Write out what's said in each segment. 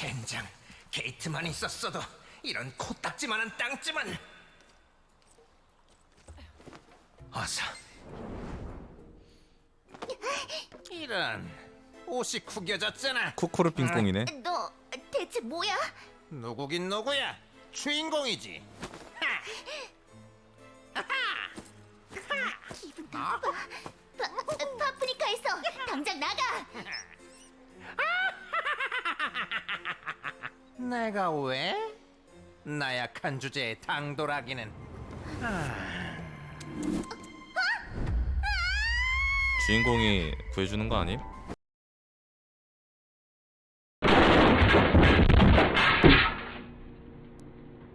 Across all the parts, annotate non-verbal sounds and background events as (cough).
젠장 게이트만 있었어도 이런 코딱지만한 땅집은 어서. 이런 옷이 구겨졌잖아. 쿠쿠르 핑퐁이네. 너 대체 뭐야? 누구긴 누구야? 주인공이지. 기분 나빠. 파, 파프리카에서 당장 나가. 내가 왜? 나약한 주제에 당돌하기는 주인공이 구해주는 거 아님?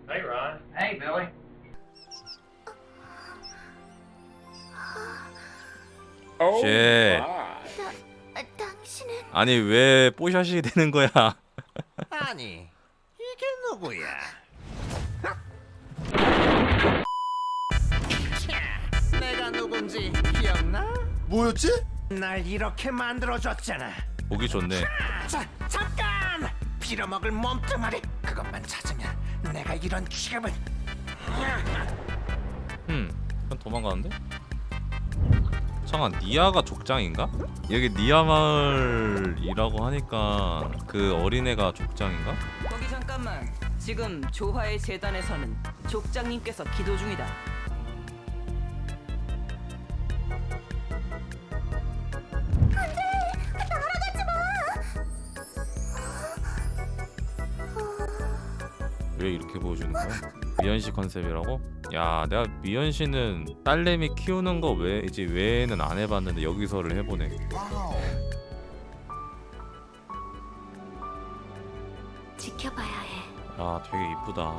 Hey, Ron. Hey, Billy. Shit. 아, 당신은 아니 왜 뽀샤시 되는 거야? (laughs) 아니 이게 누구야 차, 내가 누군지 기억나? 뭐였지? 날 이렇게 만들어줬잖아 보기 좋네. 자, 잠깐! 빌어먹을 몸뚱아리 그것만 찾으면 내가 이런 취급을 음, 그냥 도망가는데? 잠깐 니아가 족장인가? 여기 니아 마을이라고 하니까 그 어린애가 족장인가? 거기 잠깐만. 지금 조화의 재단에서는 족장님께서 기도 중이다. 왜 이렇게 보여주는 거야? 미연씨 컨셉이라고? 야 내가 미연씨는 딸내미 키우는 거 외, 이제 외에는 안 해봤는데 여기서를 해보네 지켜봐야 해. 아 되게 이쁘다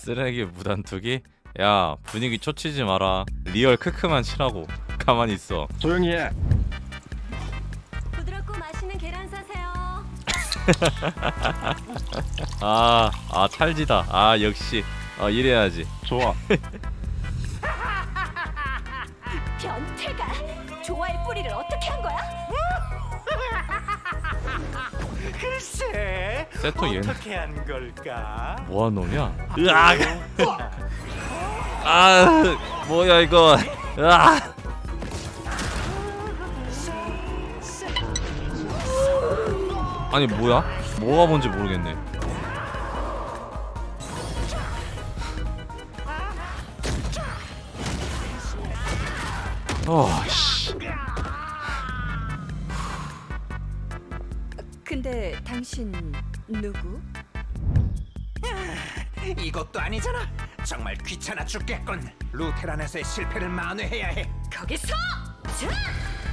쓰레기 무단투기? 야 분위기 초치지 마라 리얼 크크만 치라고 가만히 있어 조용히 해. (laughs) 아, 아 찰지다. 아 역시 어, 이래야지. 좋아. (laughs) 변태가 조화의 뿌리를 어떻게 한 거야? (laughs) 글쎄 세토 얘 어떻게 한 걸까? 뭐한 놈이야? 으악! 아, 뭐야 이거? 으악! 아니 뭐야? 뭐가 뭔지 모르겠네. 어, 씨. 근데 당신 누구? (laughs) 이것도 아니잖아 정말 귀찮아 죽겠군 루테란에서의 실패를 만회해야 해 거기서!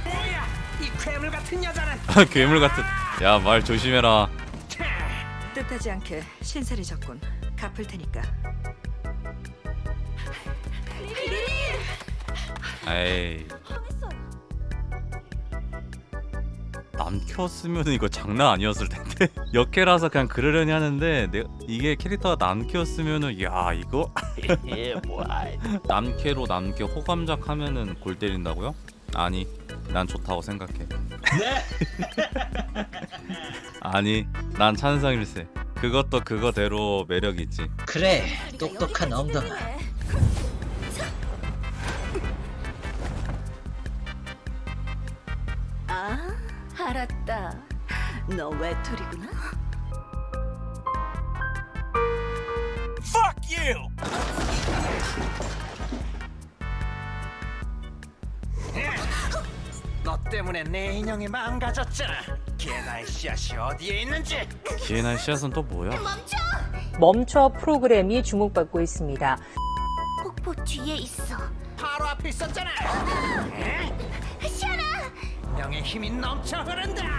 뭐야 이 괴물 같은 여자는 괴물 같은. 야 말 조심해라. 뜻하지 않게 신세를 졌군. 갚을 테니까. 에이. 남캐였으면 이거 장난 아니었을 텐데 (laughs) 역캐라서 그냥 그러려니 하는데 내, 이게 캐릭터가 남캐였으면은 야 이거 (laughs) 남캐로 남캐 호감작 하면은 골 때린다고요? 아니 난 좋다고 생각해 (laughs) 아니 난 찬성일세 그것도 그거대로 매력 있지 그래, 똑똑한 엉덩아. 아, 알았다. 너 외톨이구나? 너 때문에 내 인형이 망가졌잖아 개나의 씨앗이 어디에 있는지 기회날 씨앗은 또 뭐야? 멈춰! 멈춰 프로그램이 주목받고 있습니다. 폭포 뒤에 있어. 바로 앞에 있었잖아 시아나! 명의 힘이 넘쳐 흐른다 (laughs)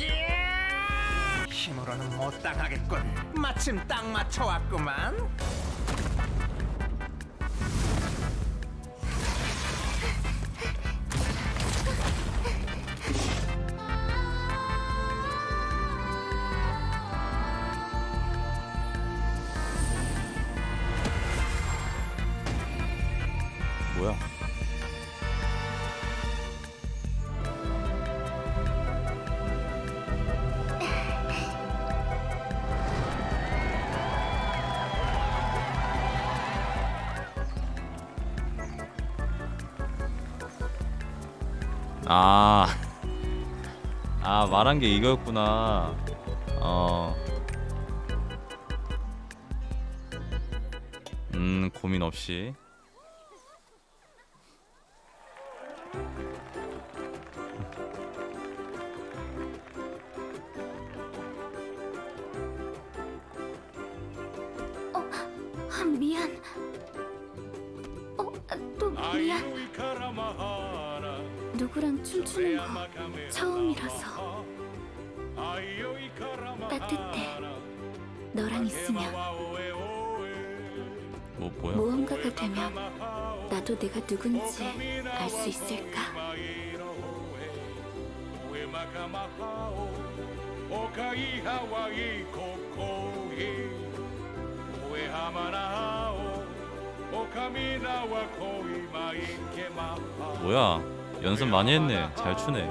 예! 힘으로는 못 당하겠군 마침 딱 맞춰왔구만 아, 아 말한 게 이거였구나. 어. 음 고민 없이. 아, 미안. 어, 또 미안. 누구랑 춤추는 거 처음이라서 따뜻해. 너랑 있으면 뭐 뭐야? 모험가가 되면 나도 내가 누군지 알 수 있을까? 뭐야? 연습 많이 했네. 잘 추네.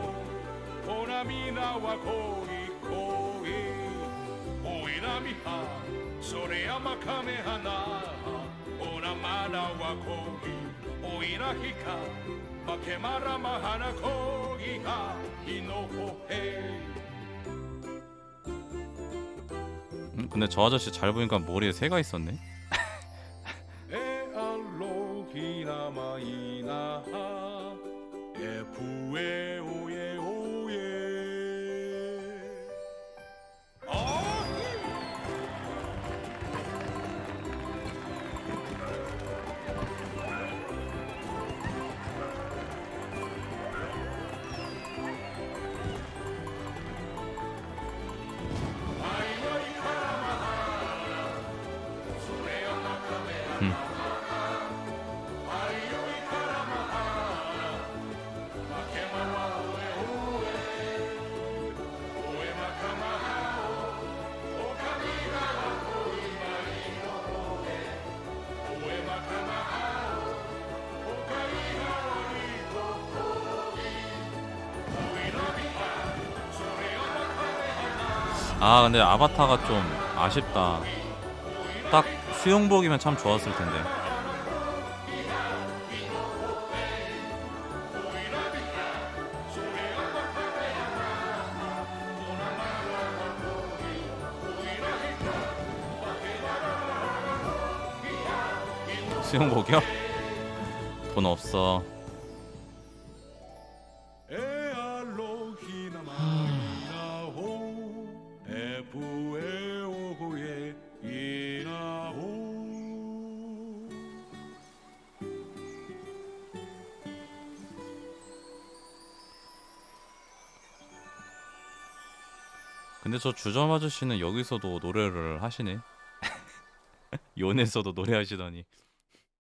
음, 근데 저 아저씨 잘 보니까 머리에 새가 있었네. 오예 오예 오예 아! 아 근데 아바타가 좀 아쉽다. 딱 수영복이면 참 좋았을 텐데. 수영복이요? (laughs) 돈 없어. 근데 저 주점 아저씨는 여기서도 노래를 하시네. (laughs) 연에서도 노래하시더니.